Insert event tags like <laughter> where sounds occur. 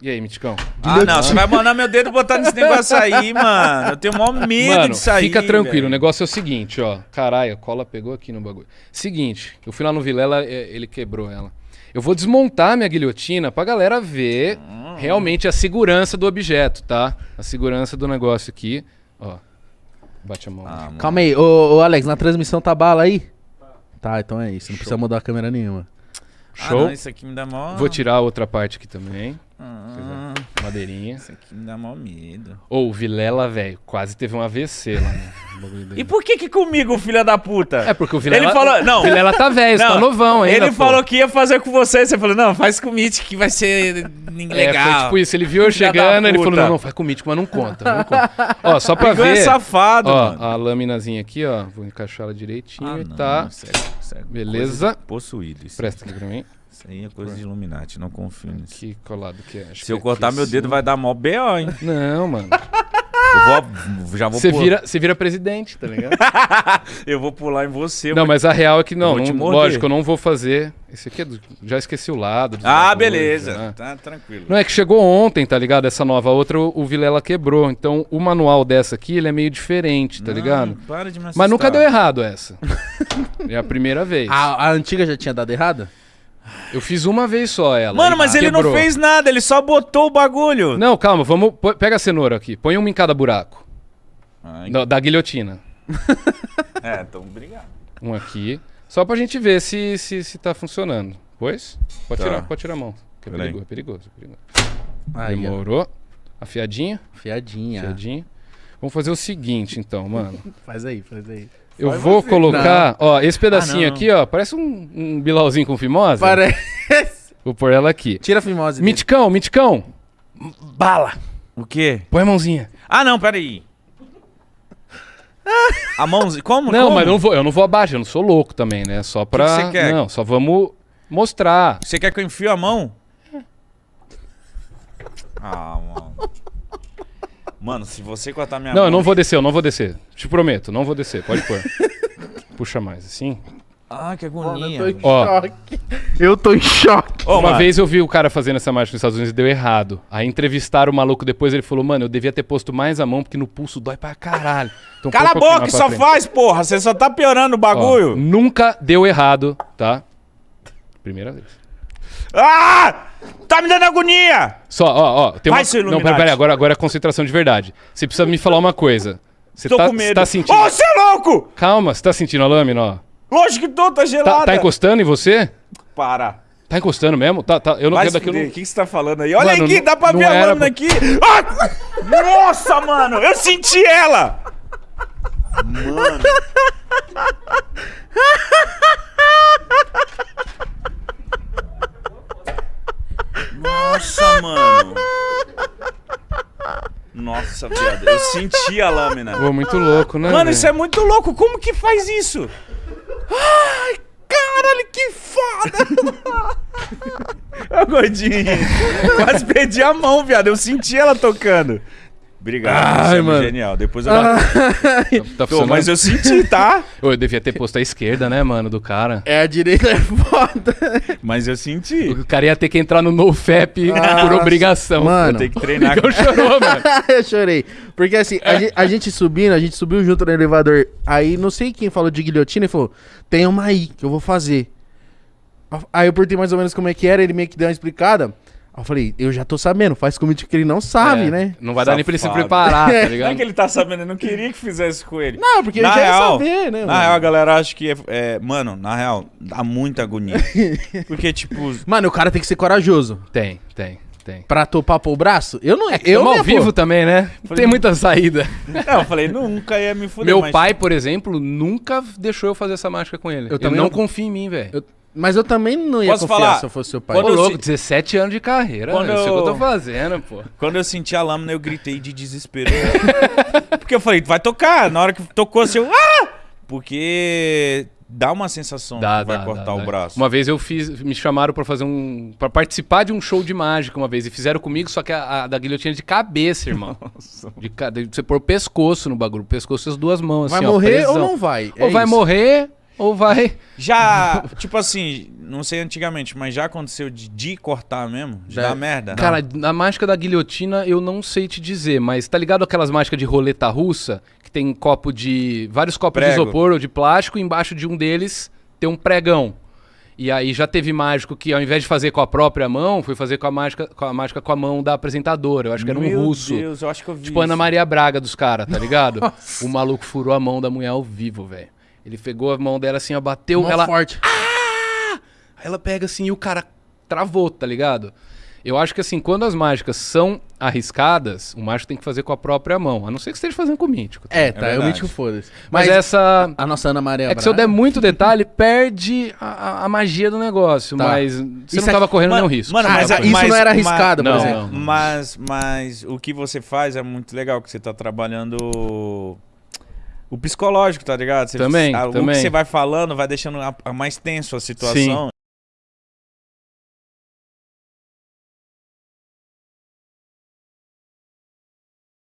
E aí, Miticão? Ah, não, você vai mandar meu dedo botar nesse negócio aí, <laughs> mano. Eu tenho maior medo Mano, disso aí. fica tranquilo. O negócio é o seguinte, ó. Caralho, a cola pegou aqui no bagulho. Seguinte, eu fui lá no Vilela, é, ele quebrou ela. Eu vou desmontar minha guilhotina pra galera ver Hum. realmente a segurança do objeto, tá? A segurança do negócio aqui. Ó. Bate a mão. Ah. Calma aí, ô, ô, Alex, na transmissão tá bala aí? Tá, então é isso. Não precisa mudar a câmera nenhuma. Ah, Show? não, isso aqui me dá mó... Vou tirar a outra parte aqui também. Ah, Madeirinha. isso aqui me dá mó medo. Ô, o Vilela, velho, quase teve um AVC lá <laughs> dele. E por que que comigo, filho da puta? É porque o Vilela... Ele falou- não. O Vilela tá velho, você tá novão ainda, Ele pô. falou que ia fazer com você. Você falou, não, faz com o Mitch que vai ser É, legal. foi tipo isso. Ele viu eu <laughs> Filha chegando, ele falou: não, não, faz com o mítico, mas não conta. Não conta. ó, só pra é ver. safado, ó, mano. a lâminazinha aqui, ó. Vou encaixar ela direitinho Ah, e não, tá. sério, sério. Beleza. Coisa de Possuído. Isso. Presta aqui pra mim. Isso aí é coisa de Illuminati, não confio nisso. Que colado que é. Acho Se que eu aqui cortar meu dedo, vai dar mó B.O., hein? Não, mano. Eu vou, já vou Você pular. vira, você vira presidente, tá ligado? <laughs> Eu vou pular em você. não, mas a real é que não. não lógico, eu não vou fazer. Esse aqui é do, Já esqueci o lado. Ah, beleza. né? Tá tranquilo. Não é que chegou ontem, tá ligado? Essa nova outra, o o Vilela quebrou. Então o manual dessa aqui, ele é meio diferente, tá Não, ligado? Para de me Mas nunca deu errado essa. <laughs> é a primeira vez. A, a antiga já tinha dado errado? Eu fiz uma vez só ela. Mano, mas ele não quebrou. fez nada, ele só botou o bagulho. Não, calma, vamos. Pega a cenoura aqui. Põe uma em cada buraco. Ai, Da, da guilhotina. <laughs> É, então obrigado. Um aqui. Só pra gente ver se, se, se tá funcionando. Pois? Pode, Tá. tirar, pode tirar a mão. Que é perigoso, é perigoso, é perigoso. Aí, ó. Demorou. Afiadinho, Fiadinha. afiadinho. Vamos fazer o seguinte, então, mano. <laughs> Faz aí, faz aí. Eu Vai vou você. colocar, ó, esse pedacinho Ah, não. aqui, ó, parece um, um bilauzinho com fimose. Parece. Vou pôr ela aqui. Tira a fimose. dele. Miticão, miticão. Bala. O quê? Põe a mãozinha. Ah, não, peraí. A mãozinha. Como? Não, Como? mas não vou, eu não vou abaixo, eu não sou louco também, né? Só pra. que você quer? Não, só vamos mostrar. Você quer que eu enfio a mão? <laughs> Ah, mano. Mano, se você cortar minha Não, mão. eu não vou descer, eu não vou descer. Te prometo, não vou descer. Pode pôr. <laughs> Puxa mais, assim. Ah, que Mano, agonia. eu tô em Ó. choque. Eu tô em choque. Ô, Uma mano, vez eu vi o cara fazendo essa mágica nos Estados Unidos e deu errado. Aí entrevistaram o maluco depois, ele falou, mano, eu devia ter posto mais a mão porque no pulso dói pra caralho. Então, Cala a boca, que só frente. faz, porra. Você só tá piorando o Ó, bagulho. nunca deu errado, tá? Primeira vez. Ah! Tá me dando agonia! Só, ó, ó. Tem Vai, uma... seu Não, Illuminati. pera, agora, agora é concentração de verdade. Você precisa me falar uma coisa. Você Tô tá, com você medo. tá sentindo. Ô, você é louco! Calma, você tá sentindo a lâmina, ó. Lógico que tô, tá gelada. Tá, tá encostando em você? Para. Tá encostando mesmo? Tá, tá. Eu não Vai quero se daqui. eu fuder. não- O que, você tá falando aí? Olha Mano, aqui, não- dá pra ver a lâmina pra- aqui. Ah! Nossa, mano, eu senti ela! Mano. Nossa, mano. Nossa, viado, eu senti a lâmina. Pô, muito louco, né? Mano, isso é muito louco. Como que faz isso? Ai, caralho, que foda! <laughs> Ô, gordinho. Quase perdi a mão, viado. Eu senti ela tocando. Obrigado, Ai, você é mano. genial. Depois eu... Tá Tô, funcionando? mas eu senti, tá? <laughs> Eu devia ter posto a esquerda, né, mano, do cara. É, a direita é foda. Mas eu senti. O cara ia ter que entrar no NoFap por obrigação. Mano. Ter que treinar. Então chorou, mano. <laughs> eu chorei. Porque assim, a gente, a gente subindo, a gente subiu junto no elevador. Aí não sei quem falou de guilhotina e falou: tem uma aí que eu vou fazer. Aí eu perguntei mais ou menos como é que era, ele meio que deu uma explicada. Eu falei, eu já tô sabendo, faz comigo que ele não sabe, É, né? Não vai dar nem pra ele se Safado. preparar, tá <laughs> Não é ligado? que ele tá sabendo, eu não queria que fizesse com ele. Não, porque Na ia real, saber, né? Na mano? real, a galera acha que é, é- Mano, na real, dá muita agonia. <laughs> Porque, tipo. Mano, o cara tem que ser corajoso. Tem, tem, tem. Pra topar pôr o braço? Eu não. eu Eu não ao vivo pôr. também, né? Não tem muita saída. Não, eu falei, nunca ia me fuder. Meu mas- pai, por exemplo, nunca deixou eu fazer essa mágica com ele. Eu Eu também não, não- confia em mim, velho. Eu- Mas eu também não ia Posso confiar falar? se eu fosse seu pai. Ô, Quando eu louco, se- 17 anos de carreira. Quando Quando Isso é o que eu eu- tô fazendo, pô. Quando eu senti a lâmina, eu gritei de desespero. <laughs> Porque eu falei, vai tocar. Na hora que tocou, assim, eu. Ah! Porque dá uma sensação Dá, que vai cortar dá, o dá. braço. Uma vez eu fiz, me chamaram pra fazer um, Pra participar de um show de mágica uma vez e fizeram comigo, só que a, a da guilhotina de cabeça, irmão. <laughs> De, ca- de você pôr o pescoço no bagulho, o pescoço e as duas mãos, Vai assim, ó, morrer presão. ou não vai? Ou É vai isso. morrer ou vai. Já, <laughs> tipo assim, não sei antigamente, mas já aconteceu de, de cortar mesmo? De Já- dar merda? Cara, na mágica da guilhotina eu não sei te dizer, mas tá ligado aquelas mágicas de roleta russa? Que tem copo de. vários copos de Prego. isopor ou de plástico, e embaixo de um deles tem um pregão. E aí já teve mágico que, ao invés de fazer com a própria mão, foi fazer com a mágica com a, mágica com a mão da apresentadora. Eu acho que era um Meu russo. Deus, eu acho que eu vi Tipo Ana isso. Maria Braga dos caras, tá ligado? <laughs> o maluco furou a mão da mulher ao vivo, velho. Ele pegou a mão dela assim, ó, bateu, Mó ela. forte. Aí ela pega assim e o cara travou, tá ligado? Eu acho que assim, quando as mágicas são arriscadas, o mágico tem que fazer com a própria mão. A não ser que esteja fazendo com o mítico. tá? É, tá, eu verdade. mítico foda-se. Mas, Mas, essa. a nossa Ana Maria É que se eu der muito detalhe, perde a, a- magia do negócio. Tá. Mas você Isso não tava aqui- correndo Mano, nenhum risco. mano, Ah, mas, isso mas- não era mas- arriscado, por Não, exemplo. não. Mas, mas o que você faz é muito legal, que você tá trabalhando o psicológico, tá ligado? Você, Também, a- O também. que você vai falando vai deixando a, a mais tenso a situação.